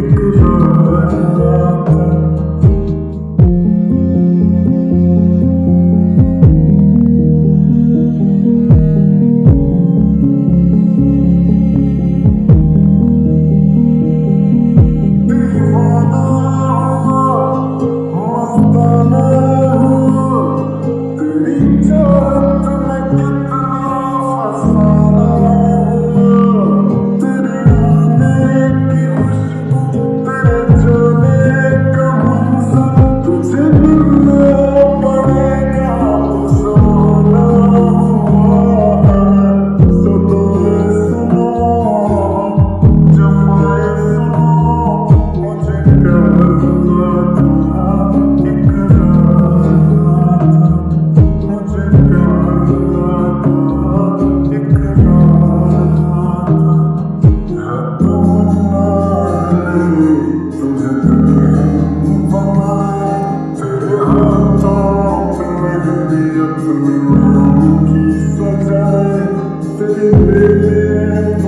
Good river